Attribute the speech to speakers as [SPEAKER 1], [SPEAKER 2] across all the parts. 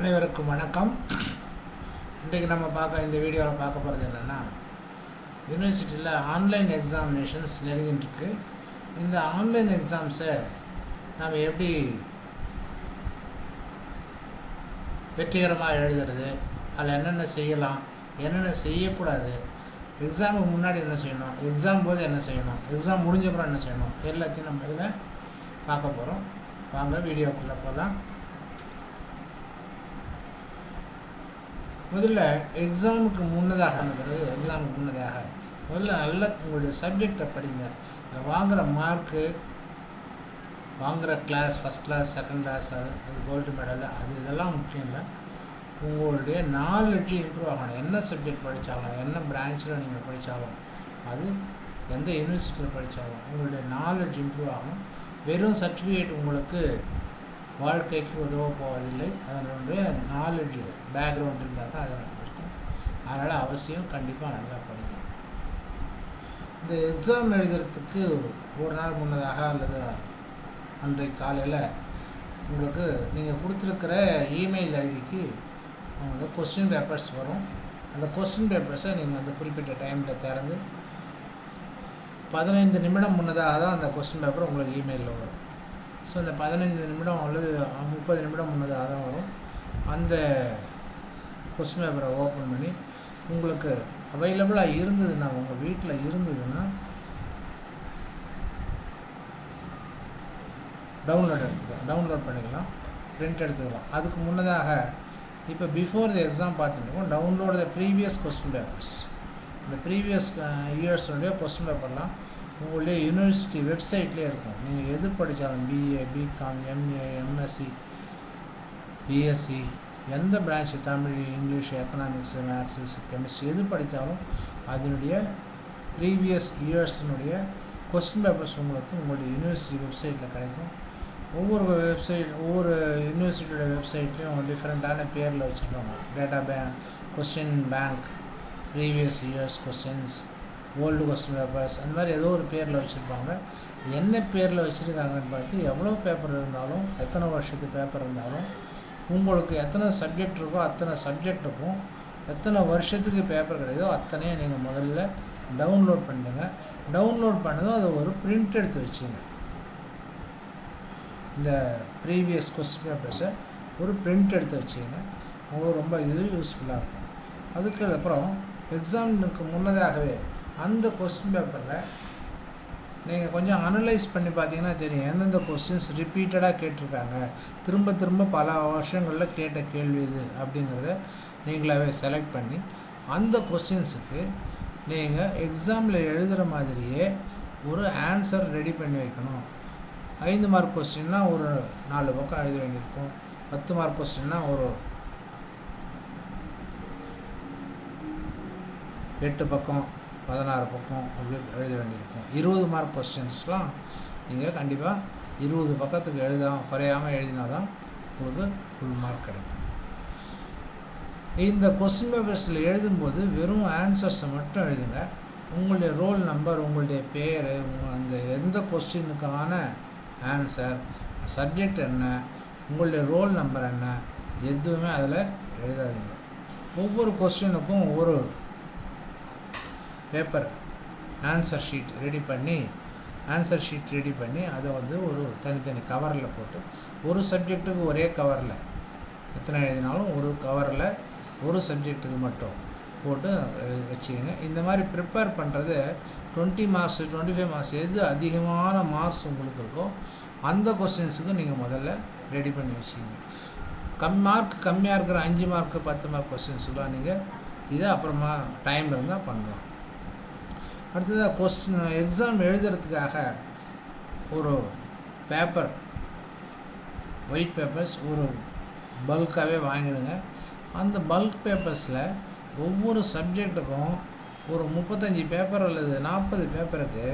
[SPEAKER 1] அனைவருக்கும் வணக்கம். இன்றைக்கு நம்ம பார்க்க இந்த வீடியோவில் பார்க்க போகிறது என்னென்னா யூனிவர்சிட்டியில் ஆன்லைன் எக்ஸாமினேஷன்ஸ் நெருங்கிட்டு இந்த ஆன்லைன் எக்ஸாம்ஸை நாம் எப்படி வெற்றிகரமாக எழுதுறது அதில் என்னென்ன செய்யலாம் என்னென்ன செய்யக்கூடாது எக்ஸாமுக்கு முன்னாடி என்ன செய்யணும் எக்ஸாம் போது என்ன செய்யணும் எக்ஸாம் முடிஞ்சப்புறம் என்ன செய்யணும் எல்லாத்தையும் நம்ம இதில் பார்க்க போகிறோம். வாங்க வீடியோக்குள்ளே போகலாம். முதல்ல எக்ஸாமுக்கு முன்னதாக பிறகு எக்ஸாமுக்கு முன்னதாக முதல்ல நல்ல உங்களுடைய சப்ஜெக்டை படிங்க. இல்லை வாங்குகிற மார்க்கு வாங்குகிற class first class second class அது அது கோல்டு மெடல் அது இதெல்லாம் முக்கியம் இல்லை. உங்களுடைய நாலேஜ் இம்ப்ரூவ் ஆகணும். என்ன சப்ஜெக்ட் படித்தாலும் என்ன பிரான்ச்சில் நீங்கள் படித்தாலும் அது எந்த யூனிவர்சிட்டியில் படித்தாலும் உங்களுடைய நாலேஜ் இம்ப்ரூவ் ஆகணும். வெறும் சர்டிஃபிகேட் உங்களுக்கு வாழ்க்கைக்கு உதவ போவதில்லை. அதனுடைய நாலேஜ் பேக்ரவுண்ட் இருந்தால் தான் அதில் இருக்கும். அதனால் அவசியம் கண்டிப்பாக நல்லா படிங்க. இந்த எக்ஸாம் எழுதுறதுக்கு ஒரு நாள் முன்னதாக அல்லது அன்றைக்கு காலையில் உங்களுக்கு நீங்கள் கொடுத்துருக்கிற இமெயில் ஐடிக்கு அவங்க கொஸ்டின் பேப்பர்ஸ் வரும். அந்த கொஸ்டின் பேப்பர்ஸை நீங்கள் அந்த குறிப்பிட்ட டைமில் திறந்து பதினைந்து நிமிடம் முன்னதாக தான் அந்த கொஸ்டின் பேப்பர் உங்களுக்கு இமெயிலில் வரும். ஸோ அந்த பதினைந்து நிமிடம் அல்லது முப்பது நிமிடம் முன்னதாக தான் வரும். அந்த கொஸ்டின் பேப்பரை ஓப்பன் பண்ணி உங்களுக்கு அவைலபிளாக இருந்ததுன்னா உங்கள் வீட்டில் இருந்ததுன்னா டவுன்லோட் எடுத்துக்கலாம் டவுன்லோட் பண்ணிக்கலாம் பிரிண்ட் எடுத்துக்கலாம். அதுக்கு முன்னதாக இப்போ before the exam பார்த்துட்டுருக்கோம் download the previous question papers இந்த ப்ரீவியஸ் இயர்ஸுடைய கொஸ்டின் பேப்பர்லாம் உங்களுடைய யூனிவர்சிட்டி வெப்சைட்லேயே இருக்கும். நீங்கள் எது படித்தாலும் BA BCom MA MSc BSc எந்த branch Tamil English economics maths chemistry எது படித்தாலும் அதனுடைய ப்ரீவியஸ் இயர்ஸினுடைய கொஸ்டின் பேப்பர்ஸ் உங்களுக்கு உங்களுடைய யூனிவர்சிட்டி வெப்சைட்டில் கிடைக்கும். ஒவ்வொரு வெப்சைட் ஒவ்வொரு யூனிவர்சிட்டியோட வெப்சைட்லேயும் டிஃப்ரெண்ட்டான பேரில் வச்சுருப்பாங்க. Data bank question bank previous years questions old question papers அந்த மாதிரி ஏதோ ஒரு பேரில் வச்சுருப்பாங்க. என்ன பேரில் வச்சுருக்காங்கன்னு பார்த்து எவ்வளோ பேப்பர் இருந்தாலும் எத்தனை வருஷத்து பேப்பர் இருந்தாலும் உங்களுக்கு எத்தனை சப்ஜெக்ட் இருக்கோ அத்தனை சப்ஜெக்ட்டுக்கும் எத்தனை வருஷத்துக்கு பேப்பர் கிடையாதோ அத்தனையும் நீங்கள் முதல்ல டவுன்லோட் பண்ணுங்க. டவுன்லோட் பண்ணதும் அதை ஒரு பிரிண்ட் எடுத்து வச்சுங்க. இந்த ப்ரீவியஸ் கொஸ்டின் பேப்பர்ஸை ஒரு பிரிண்ட் எடுத்து வச்சுங்க. உங்களுக்கு ரொம்ப இது யூஸ்ஃபுல்லாக இருக்கும். அதுக்கு அப்புறம் எக்ஸாமுக்கு முன்னதாகவே அந்த கொஸ்டின் பேப்பரில் நீங்கள் கொஞ்சம் அனலைஸ் பண்ணி பார்த்தீங்கன்னா தெரியும். எந்தெந்த கொஸ்டின்ஸ் ரிப்பீட்டடாக கேட்டிருக்காங்க. திரும்ப திரும்ப பல வருஷங்களில் கேட்ட கேள்வி இது அப்படிங்கிறத நீங்களாகவே செலக்ட் பண்ணி அந்த கொஸ்டின்ஸுக்கு நீங்கள் எக்ஸாமில் எழுதுகிற மாதிரியே ஒரு ஆன்சர் ரெடி பண்ணி வைக்கணும். ஐந்து மார்க் கொஸ்டின்னா ஒரு நாலு பக்கம் எழுத வேண்டியிருக்கும். பத்து மார்க் கொஸ்டின்னா ஒரு எட்டு பக்கம் பதினாறு பக்கம் அப்படி எழுத வேண்டியிருக்கும். இருபது மார்க் கொஸ்டின்ஸ்லாம் நீங்கள் கண்டிப்பாக இருபது பக்கத்துக்கு எழுதாமல் குறையாமல் எழுதினா தான் உங்களுக்கு ஃபுல் மார்க் கிடைக்கும். இந்த கொஸ்டின் பேப்பர்ஸில் எழுதும்போது வெறும் ஆன்சர்ஸை மட்டும் எழுதுங்க. உங்களுடைய ரோல் நம்பர் உங்களுடைய பேர் அந்த எந்த கொஸ்டினுக்கான ஆன்சர் சப்ஜெக்ட் என்ன உங்களுடைய ரோல் நம்பர் என்ன எதுவுமே அதில் எழுதாதீங்க. ஒவ்வொரு கொஸ்டினுக்கும் ஒவ்வொரு பேப்பர் ஆன்சர் ஷீட் ரெடி பண்ணி ஆன்சர் ஷீட் ரெடி பண்ணி அதை வந்து ஒரு தனித்தனி கவரில் போட்டு ஒரு சப்ஜெக்ட்டுக்கு ஒரே கவரில் எத்தனை எழுதினாலும் ஒரு கவரில் ஒரு சப்ஜெக்ட்டுக்கு மட்டும் போட்டு வச்சுக்கோங்க. இந்த மாதிரி ப்ரிப்பேர் பண்ணுறது twenty marks twenty five marks எது அதிகமான மார்க்ஸ் உங்களுக்கு இருக்கோ அந்த கொஸ்டின்ஸுக்கு நீங்கள் முதல்ல ரெடி பண்ணி வச்சுக்கோங்க. கம் மார்க் கம்மியாக இருக்கிற அஞ்சு மார்க்கு பத்து மார்க் கொஸ்டின்ஸுக்கெலாம் நீங்கள் இதை அப்புறமா டைம் இருந்தால் பண்ணலாம். அடுத்ததாக கொஸ்டின் எக்ஸாம் எழுதுறதுக்காக ஒரு பேப்பர் ஒயிட் பேப்பர்ஸ் ஒரு பல்காகவே வாங்கிடுங்க. அந்த பல்க் பேப்பர்ஸில் ஒவ்வொரு சப்ஜெக்ட்டுக்கும் ஒரு முப்பத்தஞ்சு பேப்பர் அல்லது நாற்பது பேப்பருக்கு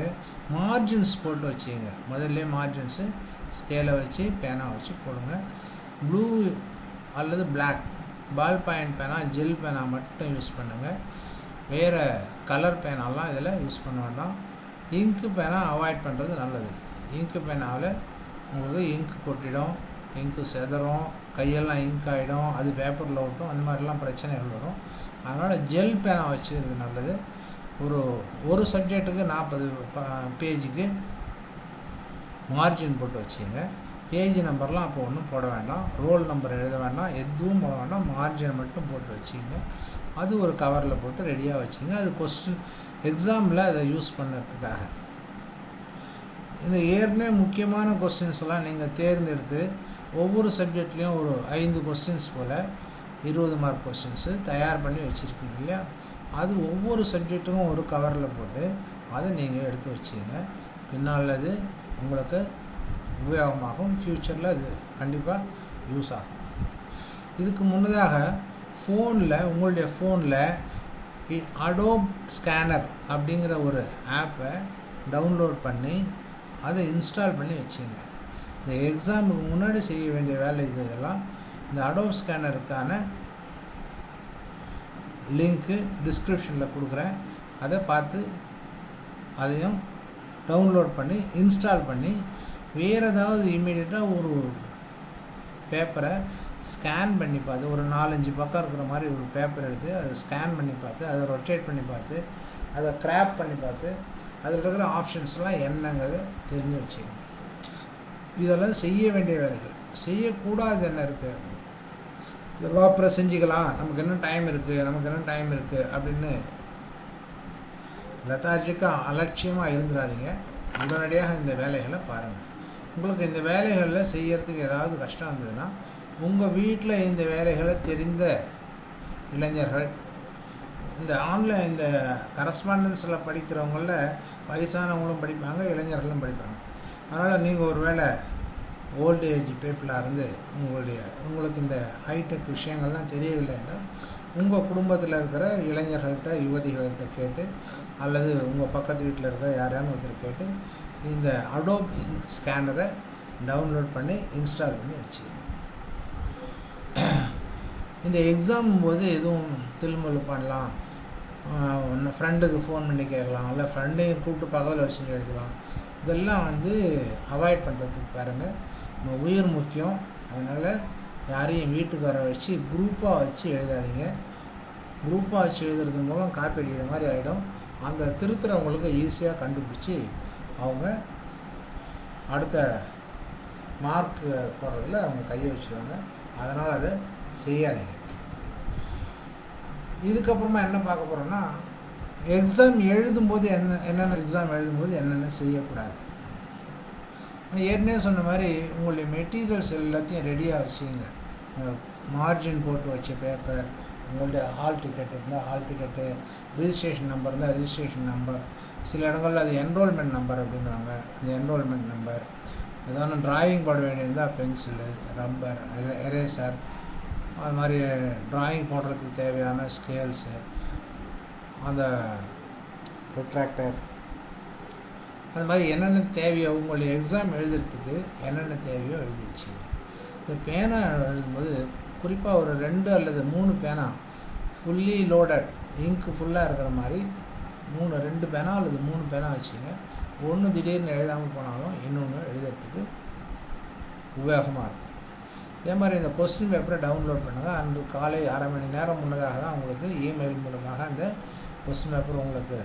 [SPEAKER 1] மார்ஜின்ஸ் போட்டு வச்சுங்க. முதல்ல மார்ஜின்ஸு ஸ்கேலை வச்சு பேனா வச்சு போடுங்க. ப்ளூ அல்லது பிளாக் பால் பாயிண்ட் பேனா ஜெல் பேனா மட்டும் யூஸ் பண்ணுங்கள் வேறு கலர் பேனாலாம் இதில் யூஸ் பண்ண வேண்டாம். இங்கு பேனா அவாய்ட் பண்ணுறது நல்லது. இங்கு பேனாவில் உங்களுக்கு இங்கு கொட்டிடும் இங்கு செதறும் கையெல்லாம் இங்க் ஆகிடும் அது பேப்பரில் ஒட்டும் அந்த மாதிரிலாம் பிரச்சனைகள் வரும். அதனால் ஜெல் பேனா வச்சுக்கிறது நல்லது. ஒரு ஒரு சப்ஜெக்ட்டுக்கு நாற்பது பேஜுக்கு மார்ஜின் போட்டு வச்சுங்க பேஜ் நம்பர்லாம் அப்போ ஒன்றும் போட வேண்டாம். ரோல் நம்பர் எழுத வேண்டாம். எதுவும் போட வேண்டாம். மார்ஜின் மட்டும் போட்டு வச்சுங்க அது ஒரு கவரில் போட்டு ரெடியாக வச்சுங்க. அது கொஸ்டின் எக்ஸாமில் அதை யூஸ் பண்ணுறதுக்காக இந்த ஏற்கனவே முக்கியமான கொஸ்டின்ஸ்லாம் நீங்கள் தேர்ந்தெடுத்து ஒவ்வொரு சப்ஜெக்ட்லேயும் ஒரு ஐந்து கொஸ்டின்ஸ் போல் இருபது மார்க் கொஸ்டின்ஸு தயார் பண்ணி வச்சுருக்கீங்க இல்லையா? அது ஒவ்வொரு சப்ஜெக்ட்டுக்கும் ஒரு கவரில் போட்டு அதை நீங்கள் எடுத்து வச்சுங்க. பின்னால் அது உங்களுக்கு உபயோகமாகும். ஃப்யூச்சரில் அது கண்டிப்பாக யூஸ் ஆகும். இதுக்கு முன்னதாக ஃபோனில் உங்களுடைய ஃபோனில் அடோப் ஸ்கேனர் அப்படிங்கிற ஒரு ஆப்பை டவுன்லோட் பண்ணி அதை இன்ஸ்டால் பண்ணி வச்சுங்க. இந்த எக்ஸாமுக்கு முன்னாடி செய்ய வேண்டிய வேலை இது இதெல்லாம் இந்த அடோப் ஸ்கேனருக்கான லிங்க்கு டிஸ்கிரிப்ஷனில் கொடுக்குறேன். அதை பார்த்து அதையும் டவுன்லோட் பண்ணி இன்ஸ்டால் பண்ணி வேறு ஏதாவது இமீடியட்டாக ஒரு பேப்பரை ஸ்கேன் பண்ணி பார்த்து ஒரு நாலஞ்சு பக்கம் இருக்கிற மாதிரி ஒரு பேப்பர் எடுத்து அதை ஸ்கேன் பண்ணி பார்த்து அதை ரொட்டேட் பண்ணி பார்த்து அதை கிராப் பண்ணி பார்த்து அதில் இருக்கிற ஆப்ஷன்ஸ்லாம் என்னங்கிறத தெரிஞ்சு வச்சுக்கோங்க இதெல்லாம் செய்ய வேண்டிய வேலைகள். செய்யக்கூடாது என்ன இருக்குது இதெல்லாம் அப்புறம் செஞ்சுக்கலாம். நமக்கு என்ன டைம் இருக்குது நமக்கு என்ன டைம் இருக்குது அப்படின்னு லெத்தார்ஜிக்காக அலட்சியமாக இருந்துடாதீங்க உடனடியாக இந்த வேலைகளை பாருங்கள் உங்களுக்கு இந்த வேலைகளில் செய்யறதுக்கு ஏதாவது கஷ்டம் இருந்ததுன்னா உங்கள் வீட்டில் இந்த வேலைகளை தெரிந்த இளைஞர்கள் இந்த ஆன்லைன் இந்த கரஸ்பாண்டன்ஸில் படிக்கிறவங்கள வயசானவங்களும் படிப்பாங்க இளைஞர்களும் படிப்பாங்க. அதனால் நீங்கள் ஒரு வேளை ஓல்டு ஏஜ் பீப்புளாக இருந்து உங்களுடைய உங்களுக்கு இந்த ஹைடெக் விஷயங்கள்லாம் தெரியவில்லை என்றால் உங்கள் குடும்பத்தில் இருக்கிற இளைஞர்கள்ட்ட யுவதிகள்கிட்ட கேட்டு அல்லது உங்கள் பக்கத்து வீட்டில் இருக்கிற யாரையானு ஒருத்தர் கேட்டு இந்த அடோப் ஸ்கேனரை டவுன்லோட் பண்ணி இன்ஸ்டால் பண்ணி வச்சுக்கோங்க. இந்த எக்ஸாம் போது எதுவும் தில்முல்லு பண்ணலாம். ஒன்று ஃப்ரெண்டுக்கு ஃபோன் பண்ணி கேட்கலாம். இல்லை ஃப்ரெண்டையும் கூப்பிட்டு பக்கத்தில் வச்சு எழுதலாம். இதெல்லாம் வந்து அவாய்ட் பண்ணுறதுக்கு பாருங்கள் நம்ம உயிர் முக்கியம். அதனால் யாரையும் வீட்டுக்கு வர வச்சு குரூப்பாக வச்சு எழுதாதீங்க. குரூப்பாக வச்சு எழுதுறது மூலம் காப்பி அடிக்கிற மாதிரி ஆகிடும் அந்த திருத்துறவங்களுக்கு ஈஸியாக கண்டுபிடிச்சி அவங்க அடுத்த மார்க் போடுறதில் அவங்க கையை வச்சுருவாங்க. அதனால் அதை செய்யாதீங்க. இதுக்கப்புறமா என்ன பார்க்க போகிறோன்னா எக்ஸாம் எழுதும்போது என்ன என்னென்ன எக்ஸாம் எழுதும்போது என்னென்ன செய்யக்கூடாது. ஏற்கனவே சொன்ன மாதிரி உங்களுடைய மெட்டீரியல்ஸ் எல்லாத்தையும் ரெடியாக வச்சுங்க. மார்ஜின் போட்டு வச்ச பேப்பர் உங்களுடைய ஹால் டிக்கெட் இருந்தால் ஹால் டிக்கெட்டு ரிஜிஸ்ட்ரேஷன் நம்பர் இருந்தால் ரிஜிஸ்ட்ரேஷன் நம்பர் சில இடங்களில் அது என்ரோல்மெண்ட் நம்பர் அப்படின்வாங்க அந்த என்ரோல்மெண்ட் நம்பர் ஏதாவது ட்ராயிங் போட வேண்டியிருந்தால் பென்சிலு ரப்பர் எரேசர் அது மாதிரி ட்ராயிங் போடுறதுக்கு தேவையான ஸ்கேல்ஸு அந்த ப்ரொட்ராக்டர் அது மாதிரி என்னென்ன தேவையோ உங்களுடைய எக்ஸாம் எழுதுறதுக்கு என்னென்ன தேவையோ எழுதி வச்சுங்க இந்த பேனா எழுதும்போது குறிப்பாக ஒரு ரெண்டு அல்லது மூணு பேனா ஃபுல்லி லோடட் இங்க்கு ஃபுல்லாக இருக்கிற மாதிரி மூணு ரெண்டு பேனா அல்லது மூணு பேனா வச்சுங்க ஒன்று திடீர்னு எழுதாமல் போனாலும் இன்னொன்று எழுதுறதுக்கு உபயோகமாக இருக்கும். இதே மாதிரி இந்த கொஸ்டின் பேப்பரை டவுன்லோட் பண்ணுங்கள் அன்று காலை அரை மணி நேரம் முன்னதாக தான் உங்களுக்கு இமெயில் மூலமாக அந்த கொஸ்டின் பேப்பர் உங்களுக்கு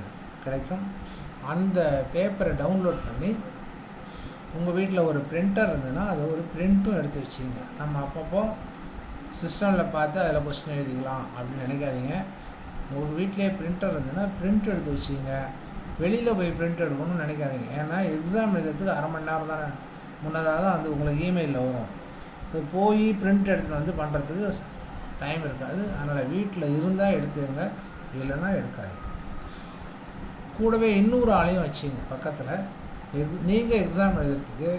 [SPEAKER 1] கிடைக்கும். அந்த பேப்பரை டவுன்லோட் பண்ணி உங்கள் வீட்டில் ஒரு பிரிண்டர் இருந்ததுன்னா அதை ஒரு பிரிண்ட்டும் எடுத்து வச்சுங்க நம்ம அப்பப்போ சிஸ்டமில் பார்த்து அதில் கொஸ்டின் எழுதிக்கலாம் அப்படின்னு நினைக்காதீங்க. உங்கள் வீட்டிலே பிரிண்டர் இருந்ததுன்னா பிரிண்ட் எடுத்து வச்சுங்க வெளியில் போய் பிரிண்ட் எடுக்கணும்னு நினைக்காதீங்க. ஏன்னா எக்ஸாம் எழுதுறதுக்கு அரை மணி நேரம் தானே. முன்னதாக தான் அது உங்களுக்கு இமெயிலில் வரும். அது போய் பிரிண்ட் எடுத்துகிட்டு வந்து பண்ணுறதுக்கு டைம் இருக்காது. அதனால் வீட்டில் இருந்தால் எடுத்துங்க இல்லைன்னா எடுக்காது கூடவே இன்னொரு ஆளையும் வச்சுங்க பக்கத்தில். எக் நீங்கள் எக்ஸாம் எழுதுறதுக்கு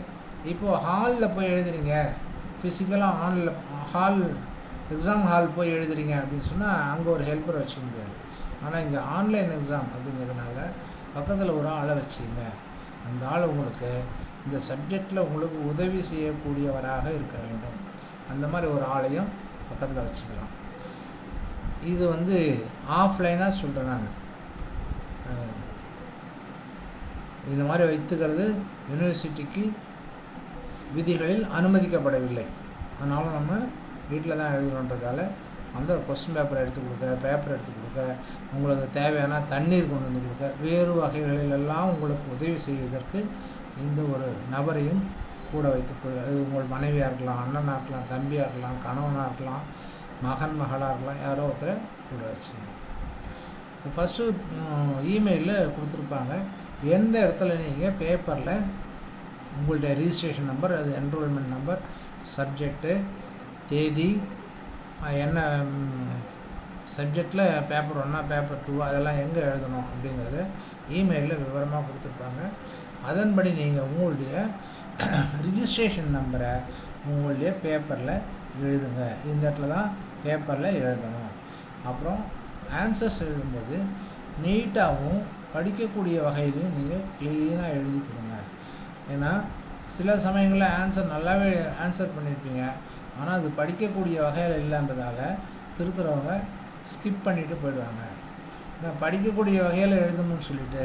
[SPEAKER 1] இப்போது ஹாலில் போய் எழுதுறீங்க. ஃபிசிக்கலாக ஹாலில் ஹால் எக்ஸாம் ஹால் போய் எழுதுறீங்க அப்படின்னு சொன்னால் அங்கே ஒரு ஹெல்ப்பர் வச்சுக்க முடியாது. ஆனால் இங்கே ஆன்லைன் எக்ஸாம் அப்படிங்கிறதுனால பக்கத்தில் ஒரு ஆளை வச்சுங்க அந்த ஆள் உங்களுக்கு இந்த சப்ஜெக்டில் உங்களுக்கு உதவி செய்யக்கூடியவராக இருக்க வேண்டும். அந்த மாதிரி ஒரு ஆளையும் பக்கத்தில் வச்சுக்கலாம். இது வந்து ஆஃப்லைனாக சொல்கிறேன் நான். இந்த மாதிரி வைத்துக்கிறது யூனிவர்சிட்டிக்கு விதிகளில் அனுமதிக்கப்படவில்லை. அதனால் நம்ம வீட்டில் தான் எழுதணுன்றதால அந்த கொஸ்டின் பேப்பரை எடுத்து கொடுக்க பேப்பர் எடுத்து கொடுக்க உங்களுக்கு தேவையான தண்ணீர் கொண்டு வந்து கொடுக்க வேறு வகைகளிலெல்லாம் உங்களுக்கு உதவி செய்வதற்கு இந்த ஒரு நபரையும் கூட வைத்துக்கொள்ள அது உங்கள் மனைவியாக இருக்கலாம் அண்ணனாக இருக்கலாம் தம்பியாக இருக்கலாம் கணவனாக இருக்கலாம் மகன் மகளாக இருக்கலாம் யாரோ ஒருத்தரை கூட வச்சு. ஃபஸ்ட்டு இமெயிலில் கொடுத்துருப்பாங்க. எந்த இடத்துல நீங்கள் பேப்பரில் உங்களுடைய ரிஜிஸ்ட்ரேஷன் நம்பர் அது என்ரோல்மெண்ட் நம்பர் சப்ஜெக்டு தேதி என்ன சப்ஜெக்டில் பேப்பர் ஒன்றா பேப்பர் டூ அதெல்லாம் எங்கே எழுதணும் அப்படிங்கிறத இமெயிலில் விவரமாக கொடுத்துருப்பாங்க. அதன்படி நீங்கள் உங்களுடைய ரிஜிஸ்ட்ரேஷன் நம்பரை உங்களுடைய பேப்பரில் எழுதுங்க. இந்த இடத்துல தான் பேப்பரில் எழுதணும். அப்புறம் ஆன்சர்ஸ் எழுதும்போது நீட்டாகவும் படிக்கக்கூடிய வகையிலையும் நீங்கள் க்ளீனாக எழுதி கொடுங்க. ஏன்னா சில சமயங்களில் ஆன்சர் நல்லாவே ஆன்சர் பண்ணியிருப்பீங்க ஆனால் அது படிக்கக்கூடிய வகையில் இல்லைன்றதால திருத்துறவங்க ஸ்கிப் பண்ணிட்டு போயிடுவாங்க. ஏன்னா படிக்கக்கூடிய வகையில் எழுதணும்னு சொல்லிட்டு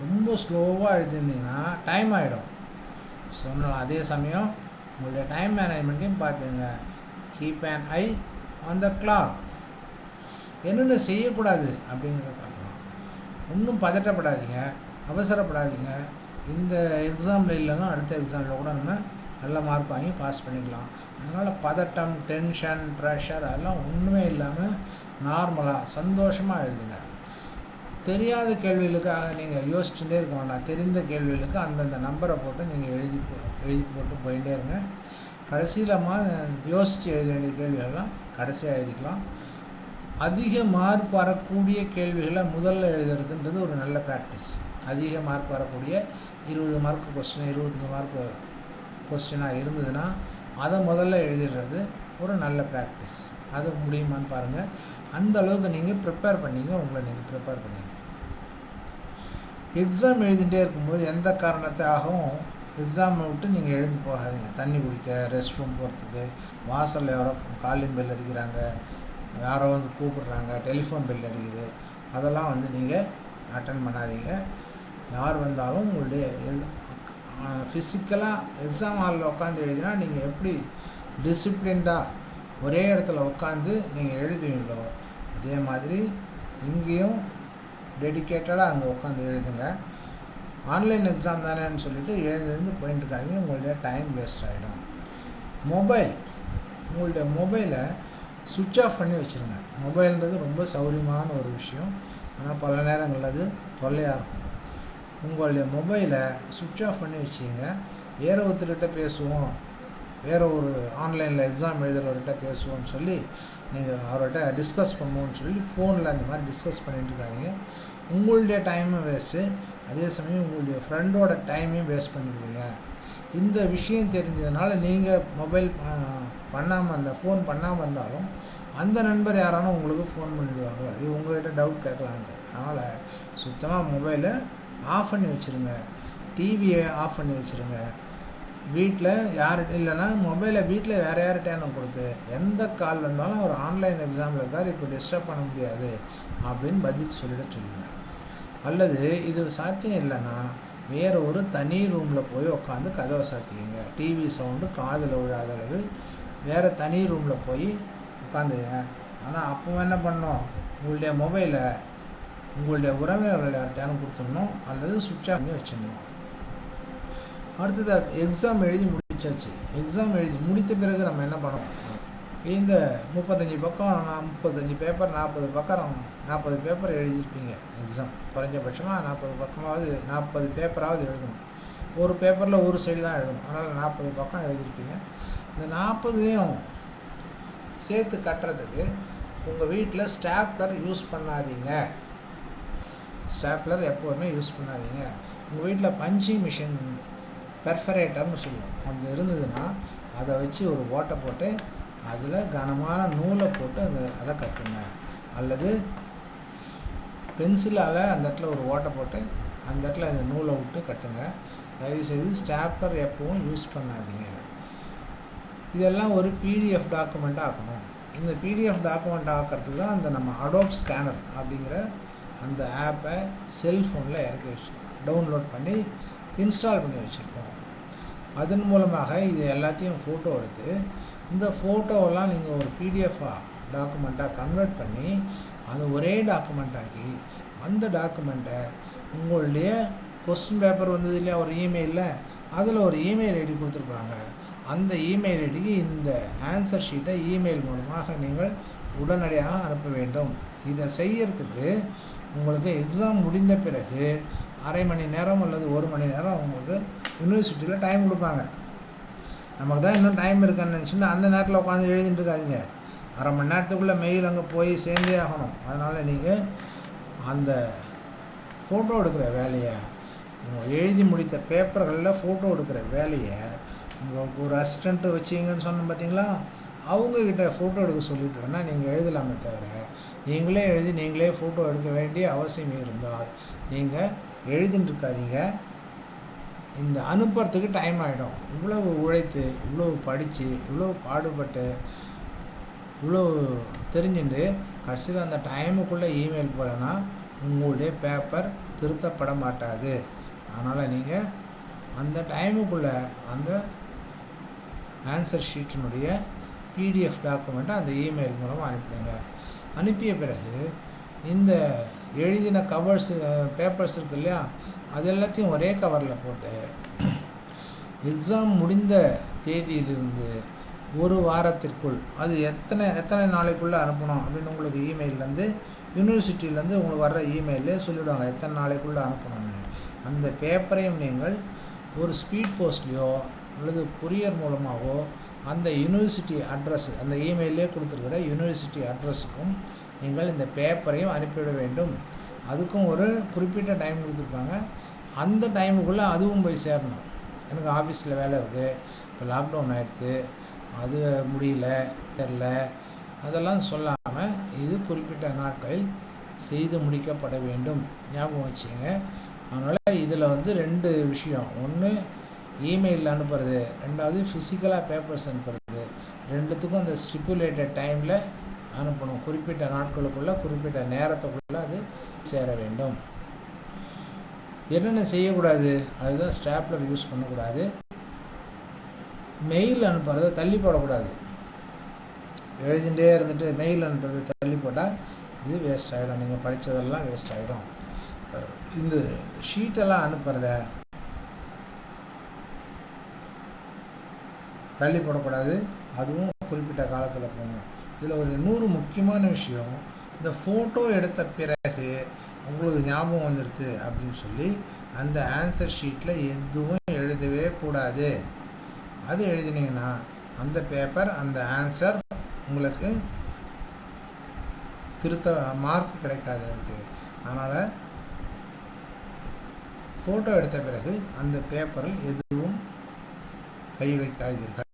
[SPEAKER 1] ரொம்ப ஸ்லோவாக எழுதியிருந்தீங்கன்னா டைம் ஆகிடும் சொன்னலாம் அதே சமயம் உங்களுடைய டைம் மேனேஜ்மெண்ட்டையும் பார்த்துங்க keep and eye on the clock என்னென்ன செய்யக்கூடாது அப்படிங்கிறத பார்க்கலாம். ஒன்றும் பதட்டப்படாதீங்க. அவசரப்படாதீங்க. இந்த எக்ஸாமில் இல்லைன்னா அடுத்த எக்ஸாமில் கூட நம்ம நல்ல மார்க் வாங்கி பாஸ் பண்ணிக்கலாம். அதனால் பதட்டம் டென்ஷன் ப்ரெஷர் அதெல்லாம் ஒன்றுமே இல்லாமல் நார்மலாக சந்தோஷமாக எழுதுங்க. தெரியாத கேள்விகளுக்காக நீங்கள் யோசிச்சுட்டே இருக்க வேண்டாம். தெரிந்த கேள்விகளுக்கு அந்தந்த நம்பரை போட்டு நீங்கள் எழுதி போ எழுதி போட்டு போயிட்டே இருங்க. கடைசியில் மா யோசித்து எழுத வேண்டிய கேள்விகள்லாம் கடைசியாக எழுதிக்கலாம். அதிக மார்க் வரக்கூடிய கேள்விகளை முதல்ல எழுதுறதுன்றது ஒரு நல்ல ப்ராக்டிஸ் அதிக மார்க் வரக்கூடிய இருபது மார்க் கொஸ்டின் இருபத்தஞ்சி மார்க் கொஸ்டினாக இருந்ததுன்னா அதை முதல்ல எழுதிடுறது ஒரு நல்ல ப்ராக்டிஸ் அது முடியுமான்னு பாருங்கள் அந்த அளவுக்கு நீங்கள் ப்ரிப்பேர் பண்ணிங்க உங்களை நீங்கள் ப்ரிப்பேர் பண்ணிங்க. எக்ஸாம் எழுதிட்டே இருக்கும்போது எந்த காரணத்தாகவும் எக்ஸாமை விட்டு நீங்கள் எழுந்து போகாதீங்க. தண்ணி குடிக்க ரெஸ்ட் ரூம் போகிறதுக்கு வாசலில் யாரோ காலிங் பெல் அடிக்கிறாங்க யாரோ வந்து கூப்பிடுறாங்க டெலிஃபோன் பெல் அடிக்குது அதெல்லாம் வந்து நீங்கள் அட்டன் பண்ணாதீங்க. யார் வந்தாலும் உங்களுடைய ஃபிசிக்கலாக எக்ஸாம் ஹாலில் உட்காந்து எழுதினா நீங்கள் எப்படி டிசிப்ளின்டாக ஒரே இடத்துல உட்காந்து நீங்கள் எழுதுவீங்களோ அதே மாதிரி இங்கேயும் டெடிக்கேட்டடாக அங்கே உட்காந்து எழுதுங்க. ஆன்லைன் எக்ஸாம் தானேன்னு சொல்லிட்டு எழுந்து எழுந்து போயிட்டு உங்களுடைய டைம் வேஸ்ட் ஆகிடும் மொபைல் உங்களுடைய மொபைலை சுவிட்ச் ஆஃப் பண்ணி வச்சுருங்க. மொபைல்ன்றது ரொம்ப சௌரியமான ஒரு விஷயம். ஆனால் பல நேரங்களில் அது தொல்லையாக இருக்கும். உங்களுடைய மொபைலை சுவிட்ச் ஆஃப் பண்ணி வச்சிங்க வேறு ஒருத்தர்கிட்ட பேசுவோம். வேறு ஒரு ஆன்லைனில் எக்ஸாம் எழுதுகிறவர்கிட்ட பேசுவோம்னு சொல்லி நீங்கள் அவர்கிட்ட டிஸ்கஸ் பண்ணுவோம்னு சொல்லி ஃபோனில் அந்த மாதிரி டிஸ்கஸ் பண்ணிகிட்டு இருக்காதிங்க. உங்களுடைய டைமும் வேஸ்ட்டு அதே சமயம் உங்களுடைய ஃப்ரெண்டோட டைமையும் வேஸ்ட் பண்ணிடுவீங்க. இந்த விஷயம் தெரிஞ்சதுனால நீங்கள் மொபைல் பண்ணாமல் அந்த ஃபோன் பண்ணாமல் இருந்தாலும் அந்த நண்பர் யாரானும் உங்களுக்கு ஃபோன் பண்ணிடுவாங்க. இது உங்கள்கிட்ட டவுட் கேட்கலான்ட்டு. அதனால் சுத்தமாக மொபைலை ஆஃப் பண்ணி வச்சுருங்க. டிவியை ஆஃப் பண்ணி வச்சுருங்க. வீட்டில் யார் இல்லைன்னா மொபைலை வீட்டில் வேறு யார்கிட்டயானும் கொடுத்து எந்த கால் வந்தாலும் அவர் ஆன்லைன் எக்ஸாமில் இருக்கார் இப்போ டிஸ்டர்ப் பண்ண முடியாது அப்படின்னு பதில் சொல்லிட சொல்லுங்கள் அல்லது இது சாத்தியம் இல்லைன்னா வேறு ஒரு தனி ரூமில் போய் உட்காந்து கதவை சாத்தியுங்க டிவி சவுண்டு காதில் விழாத அளவு வேறு தனி ரூமில் போய் உட்காந்துங்க ஆனால் அப்போ என்ன பண்ணோம் உங்களுடைய மொபைலை உங்களுடைய உறவினர்கள் யார்கிட்டயானும் கொடுத்துடணும் அல்லது சுவிட்ச் ஆஃப் பண்ணி வச்சிடணும். அடுத்தது எக்ஸாம் எழுதி முடிச்சாச்சு. எக்ஸாம் எழுதி முடித்த பிறகு நம்ம என்ன பண்ணோம் இந்த முப்பத்தஞ்சு பக்கம் நான் முப்பத்தஞ்சு பேப்பர் நாற்பது பக்கம் நாற்பது பேப்பர் எழுதியிருப்பீங்க. எக்ஸாம் குறைஞ்சபட்சமாக நாற்பது பக்கமாவது நாற்பது பேப்பராவது எழுதணும். ஒரு பேப்பரில் ஒரு சைடு தான் எழுதணும். அதனால் நாற்பது பக்கம் எழுதியிருப்பீங்க. இந்த நாற்பதையும் சேர்த்து கட்டுறதுக்கு உங்கள் வீட்டில் ஸ்டாப்லர் யூஸ் பண்ணாதீங்க. ஸ்டாப்லர் எப்போதுமே யூஸ் பண்ணாதீங்க. உங்கள் வீட்டில் பஞ்சிங் மிஷின் பெர்ஃபரேட்டர்னு சொல்லுவோம். அது இருந்ததுன்னா அதை வச்சு ஒரு ஓட்டை போட்டு அதில் கனமான நூலை போட்டு அந்த அதை கட்டுங்க. அல்லது பென்சிலால் அந்த இடத்துல ஒரு ஓட்டை போட்டு அந்த இடத்துல அந்த நூலை விட்டு கட்டுங்க. தயவுசெய்து ஸ்டாப்லர் எப்பவும் யூஸ் பண்ணாதீங்க. இதெல்லாம் ஒரு பிடிஎஃப் டாக்குமெண்ட்டாக ஆக்கணும். இந்த பிடிஎஃப் டாக்குமெண்ட் ஆக்கிறதுக்கு தான் அந்த நம்ம அடோப் ஸ்கேனர் அப்படிங்கிற அந்த ஆப்பை செல்ஃபோனில் இறக்கி வச்சு டவுன்லோட் பண்ணி இன்ஸ்டால் பண்ணி வச்சுருக்கோம். அதன் மூலமாக இது எல்லாத்தையும் ஃபோட்டோ எடுத்து இந்த ஃபோட்டோவெல்லாம் நீங்கள் ஒரு பிடிஎஃபாக டாக்குமெண்ட்டாக கன்வெர்ட் பண்ணி அது ஒரே டாக்குமெண்ட்டாக்கி அந்த டாக்குமெண்ட்டை உங்களுடைய கொஸ்டின் பேப்பர் வந்தது இல்லையா ஒரு இமெயிலில் அதில் ஒரு இமெயில் ஐடி கொடுத்துருப்பாங்க அந்த இமெயில் ஐடிக்கு இந்த ஆன்சர் ஷீட்டை இமெயில் மூலமாக நீங்கள் உடனடியாக அனுப்ப வேண்டும். இதை செய்யறதுக்கு உங்களுக்கு எக்ஸாம் முடிந்த பிறகு அரை மணி நேரம் அல்லது ஒரு மணி நேரம் உங்களுக்கு யூனிவர்சிட்டியில் டைம் கொடுப்பாங்க. நமக்கு தான் இன்னும் டைம் இருக்கான்னு நினச்சின்னா அந்த நேரத்தில் உட்காந்து எழுதிட்டு இருக்காதிங்க. அரை மணி நேரத்துக்குள்ளே மெயில் அங்கே போய் சேர்ந்தே ஆகணும். அதனால் நீங்கள் அந்த ஃபோட்டோ எடுக்கிற வேலையை எழுதி முடித்த பேப்பர்களில் ஃபோட்டோ எடுக்கிற வேலையை உங்களுக்கு ஒரு அசிஸ்டண்ட்டு வச்சிங்கன்னு சொன்னோம் பார்த்தீங்களா அவங்கக்கிட்ட ஃபோட்டோ எடுக்க சொல்லிட்டு வேணால் நீங்கள் எழுதலாமே தவிர நீங்களே எழுதி நீங்களே ஃபோட்டோ எடுக்க வேண்டிய அவசியம் இருந்தால் நீங்கள் எழுதிட்டுருக்காதீங்க இந்த அனுப்புறதுக்கு டைம் ஆகிடும் இவ்வளவு உழைத்து இவ்வளோ படித்து இவ்வளோ பாடுபட்டு இவ்வளோ தெரிஞ்சுட்டு கடைசியில் அந்த டைமுக்குள்ளே இமெயில் போகலன்னா உங்களுடைய பேப்பர் திருத்தப்பட மாட்டாது. அதனால் நீங்கள் அந்த டைமுக்குள்ளே அந்த ஆன்சர் ஷீட்டினுடைய பிடிஎஃப் டாக்குமெண்ட்டை அந்த இமெயில் மூலமாக அனுப்பிடுங்க அனுப்பிய பிறகு இந்த எழுதின கவர்ஸ் பேப்பர்ஸ் இருக்கு இல்லையா அது எல்லாத்தையும் ஒரே கவரில் போட்டு எக்ஸாம் முடிந்த தேதியிலிருந்து ஒரு வாரத்திற்குள் அது எத்தனை எத்தனை நாளைக்குள்ளே அனுப்பணும் அப்படின்னு உங்களுக்கு இமெயிலேருந்து யூனிவர்சிட்டியிலேருந்து உங்களுக்கு வர்ற இமெயிலே சொல்லிவிடுவாங்க எத்தனை நாளைக்குள்ளே அனுப்பணும்னு. அந்த பேப்பரையும் நீங்கள் ஒரு ஸ்பீட் போஸ்ட்லேயோ அல்லது கொரியர் மூலமாகவோ அந்த யூனிவர்சிட்டி அட்ரஸ் அந்த இமெயிலே கொடுத்துருக்கிற யூனிவர்சிட்டி அட்ரஸுக்கும் நீங்கள் இந்த பேப்பரையும் அனுப்பிவிட வேண்டும். அதுக்கும் ஒரு குறிப்பிட்ட டைம் கொடுத்துருப்பாங்க. அந்த டைமுக்குள்ளே அதுவும் போய் சேரணும். எனக்கு ஆஃபீஸில் வேலை இருக்குது இப்போ லாக்டவுன் ஆகிடுது அது முடியல தெரில அதெல்லாம் சொல்லாமல் இது குறிப்பிட்ட நாட்களில் செய்து முடிக்கப்பட வேண்டும். ஞாபகம் வச்சுங்க அதனால் இதில் வந்து ரெண்டு விஷயம். ஒன்று இமெயிலில் அனுப்புறது ரெண்டாவது ஃபிசிக்கலாக பேப்பர்ஸ் அனுப்புறது ரெண்டுத்துக்கும் அந்த ஸ்டிப்புலேட்டட் டைமில் அனுப்பணும். குறிப்பிட்ட நாட்களுக்குள்ளே குறிப்பிட்ட நேரத்துக்குள்ளே அது சேர வேண்டும். என்னென்ன செய்யக்கூடாது? அதுதான் ஸ்டாப்லர் யூஸ் பண்ணக்கூடாது. மெயில் அனுப்புறத தள்ளி போடக்கூடாது. எழுதிகிட்டே இருந்துட்டு மெயில் அனுப்புறது தள்ளி போட்டால் இது வேஸ்ட் ஆகிடும் நீங்கள் படித்ததெல்லாம் வேஸ்ட் ஆகிடும் இந்த ஷீட்டெல்லாம் அனுப்புகிறத தள்ளி போடக்கூடாது. அதுவும் குறிப்பிட்ட காலத்தில் போகணும். இதில் ஒரு இன்னொரு முக்கியமான விஷயம் இந்த ஃபோட்டோ எடுத்த பிறகு உங்களுக்கு ஞாபகம் வந்துடுது அப்படின்னு சொல்லி அந்த ஆன்சர் ஷீட்டில் எதுவும் எழுதவே கூடாது. அது எழுதினீங்கன்னா அந்த பேப்பர் அந்த ஆன்சர் உங்களுக்கு திருத்த மார்க் கிடைக்காது அதுக்கு. அதனால் ஃபோட்டோ எடுத்த பிறகு அந்த பேப்பரில் எதுவும் கை வைக்காதீர்கள்.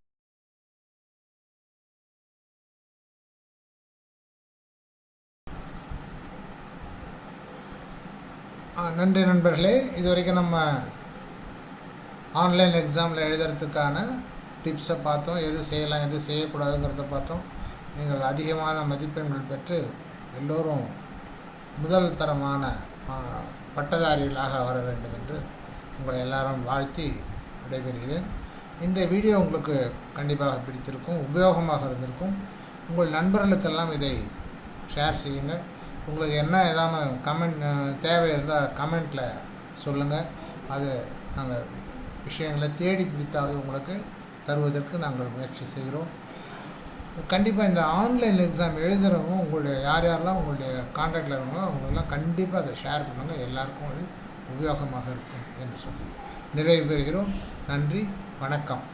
[SPEAKER 1] நன்றி நண்பர்களே இது வரைக்கும் நம்ம ஆன்லைன் எக்ஸாமில் எழுதுறதுக்கான டிப்ஸை பார்த்தோம். எது செய்யலாம் எது செய்யக்கூடாதுங்கிறத பார்த்தோம். நீங்கள் அதிகமான மதிப்பெண்கள் பெற்று எல்லோரும் முதல் தரமான பட்டதாரிகளாக வர வேண்டும் என்று உங்களை எல்லாரும் வாழ்த்தி விடைபெறுகிறேன். இந்த வீடியோ உங்களுக்கு கண்டிப்பாக பிடித்திருக்கும் உபயோகமாக இருந்திருக்கும். உங்கள் நண்பர்களுக்கெல்லாம் இதை ஷேர் செய்யுங்கள். உங்களுக்கு என்ன ஏதாவது கமெண்ட் தேவை இருந்தால் கமெண்ட்டில் சொல்லுங்கள் அது அந்த விஷயங்களை தேடி பிடித்தாவது உங்களுக்கு தருவதற்கு நாங்கள் முயற்சி செய்கிறோம். கண்டிப்பாக இந்த ஆன்லைன் எக்ஸாம் எழுதுகிறவங்க உங்களுடைய யார் யாரெல்லாம் உங்களுடைய கான்டாக்டில் இருக்கவங்களோ அவங்களெல்லாம் கண்டிப்பாக அதை ஷேர் பண்ணுங்கள் எல்லாருக்கும் அது உபயோகமாக இருக்கும் என்று சொல்லி நிறைவு பெறுகிறோம். நன்றி வணக்கம்.